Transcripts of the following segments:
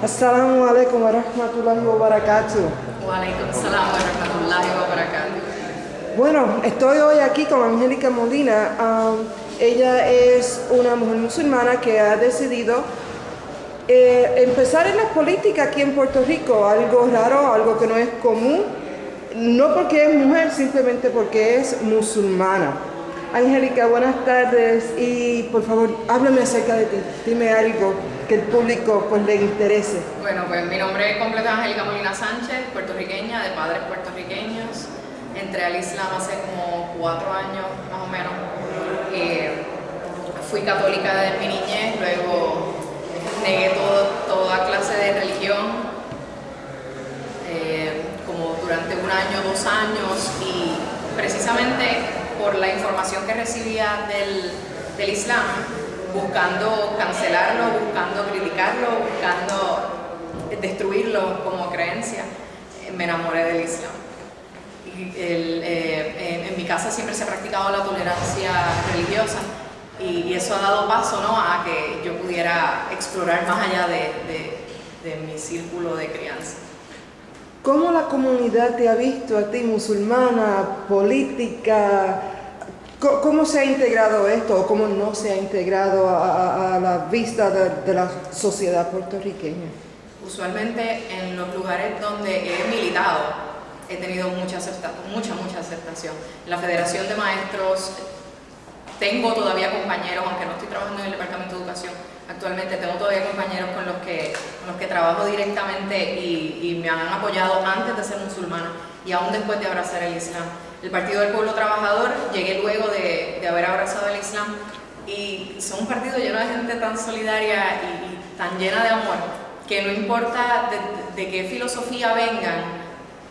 Assalamu alaikum wa rahmatullahi wa barakatuh. Wa alaikum salam wa rahmatullahi wa barakatuh. Bueno, estoy hoy aquí con Angélica Molina. Um, ella es una mujer musulmana que ha decidido eh, empezar en la política aquí en Puerto Rico, algo raro, algo que no es común, no porque es mujer, simplemente porque es musulmana. Angélica, buenas tardes y por favor, háblame acerca de ti, dime algo que el público pues le interese. Bueno, pues mi nombre es completa Angélica Molina Sánchez, puertorriqueña, de padres puertorriqueños. Entré al Islam hace como cuatro años más o menos. Fui católica desde mi niñez, luego negué toda clase de religión, eh, como durante un año, dos años, y precisamente por la información que recibía del, del Islam, buscando cancelarlo, buscando criticarlo, buscando destruirlo como creencia, me enamoré del Islam. Y eh, en, mi casa siempre se ha practicado la tolerancia religiosa y, eso ha dado paso ¿no? a que yo pudiera explorar más allá de, de, de mi círculo de crianza. ¿Cómo la comunidad te ha visto a ti, musulmana, política? ¿Cómo se ha integrado esto o cómo no se ha integrado a, la vista de, la sociedad puertorriqueña? Usualmente en los lugares donde he militado he tenido mucha, mucha, mucha aceptación. La Federación de Maestros tengo todavía compañeros, aunque no estoy trabajando en el Departamento de Educación, actualmente tengo todavía compañeros con los que, con los que trabajo directamente y, me han apoyado antes de ser musulmana y aún después de abrazar el Islam. El Partido del Pueblo Trabajador llegué luego de, haber abrazado el Islam y son un partido lleno de gente tan solidaria y, tan llena de amor que no importa de, de qué filosofía vengan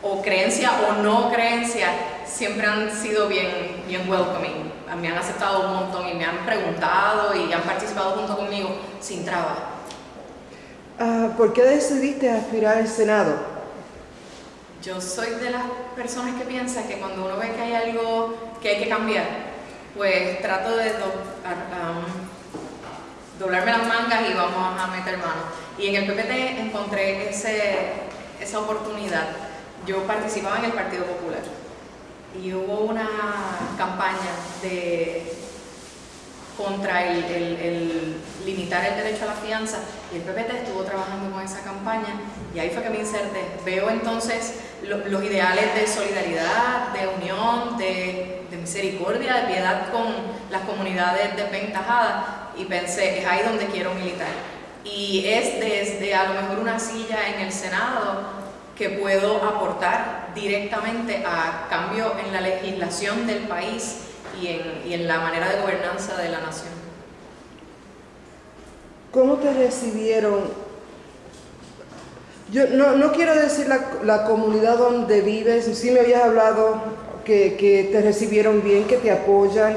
o creencia o no creencia, siempre han sido bien, bien welcoming me han aceptado un montón y me han preguntado y han participado junto conmigo sin trabajo. Ah, ¿Por qué decidiste aspirar al Senado? Yo soy de las personas que piensan que cuando uno ve que hay algo que hay que cambiar, pues trato de doblarme las mangas y vamos a meter mano. Y en el PPT encontré ese, esa oportunidad. Yo participaba en el Partido Popular y hubo una campaña contra el, limitar el derecho a la fianza y el PPT estuvo trabajando con esa campaña y ahí fue que me inserté. Veo entonces los ideales de solidaridad, de unión, de, misericordia, de piedad con las comunidades desventajadas y pensé, es ahí donde quiero militar. Y es desde a lo mejor una silla en el Senado que puedo aportar directamente a cambio en la legislación del país y en, y en la manera de gobernanza de la nación. ¿Cómo te recibieron yo no, no, quiero decir la, comunidad donde vives, sí me habías hablado que, que, te recibieron bien, que te apoyan,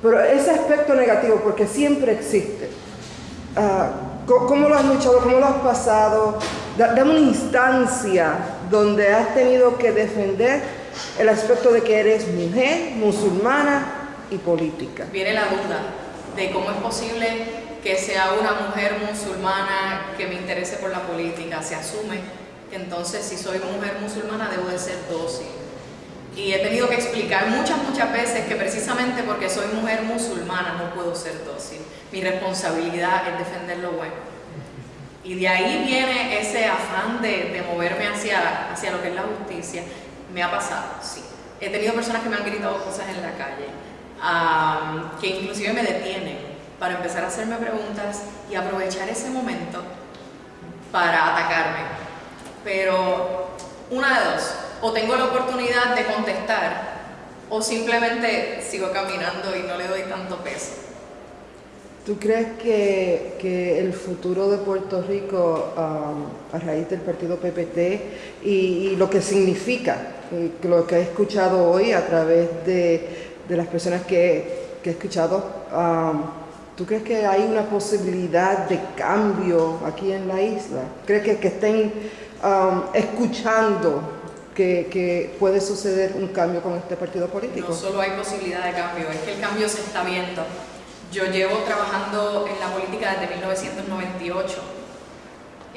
pero ese aspecto negativo, porque siempre existe. Uh, ¿Cómo lo has luchado? ¿Cómo lo has pasado? Dame una instancia donde has tenido que defender el aspecto de que eres mujer, musulmana y política. Viene la duda de cómo es posible que sea una mujer musulmana que me interese por la política. Se asume que entonces si soy mujer musulmana debo de ser dócil. Y he tenido que explicar muchas, muchas veces que precisamente porque soy mujer musulmana no puedo ser dócil. Mi responsabilidad es defender lo bueno. Y de ahí viene ese afán de, moverme hacia, hacia lo que es la justicia. Me ha pasado, sí. He tenido personas que me han gritado cosas en la calle, que inclusive me detienen para empezar a hacerme preguntas y aprovechar ese momento para atacarme. Pero una de dos, o tengo la oportunidad de contestar, o simplemente sigo caminando y no le doy tanto peso. ¿Tú crees que, el futuro de Puerto Rico a raíz del partido PPT y, lo que significa, lo que he escuchado hoy a través de, las personas que, he escuchado, ¿tú crees que hay una posibilidad de cambio aquí en la isla? ¿Crees que, estén escuchando que, que, puede suceder un cambio con este partido político? No solo hay posibilidad de cambio, es que el cambio se está viendo. Yo llevo trabajando en la política desde 1998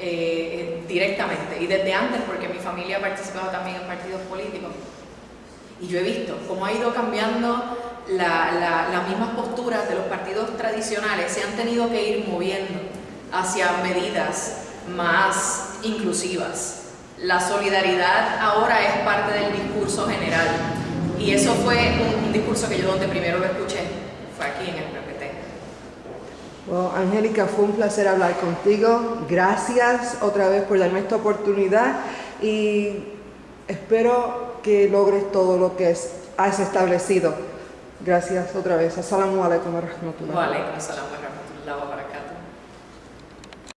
eh, directamente y desde antes porque mi familia ha participado también en partidos políticos y yo he visto cómo ha ido cambiando las mismas posturas de los partidos tradicionales, se han tenido que ir moviendo hacia medidas más inclusivas. La solidaridad ahora es parte del discurso general y eso fue un, discurso que yo donde primero lo escuché, fue aquí en el bueno, Angélica, fue un placer hablar contigo. Gracias otra vez por darme esta oportunidad y espero que logres todo lo que has establecido. Gracias otra vez. Assalamu alaikum.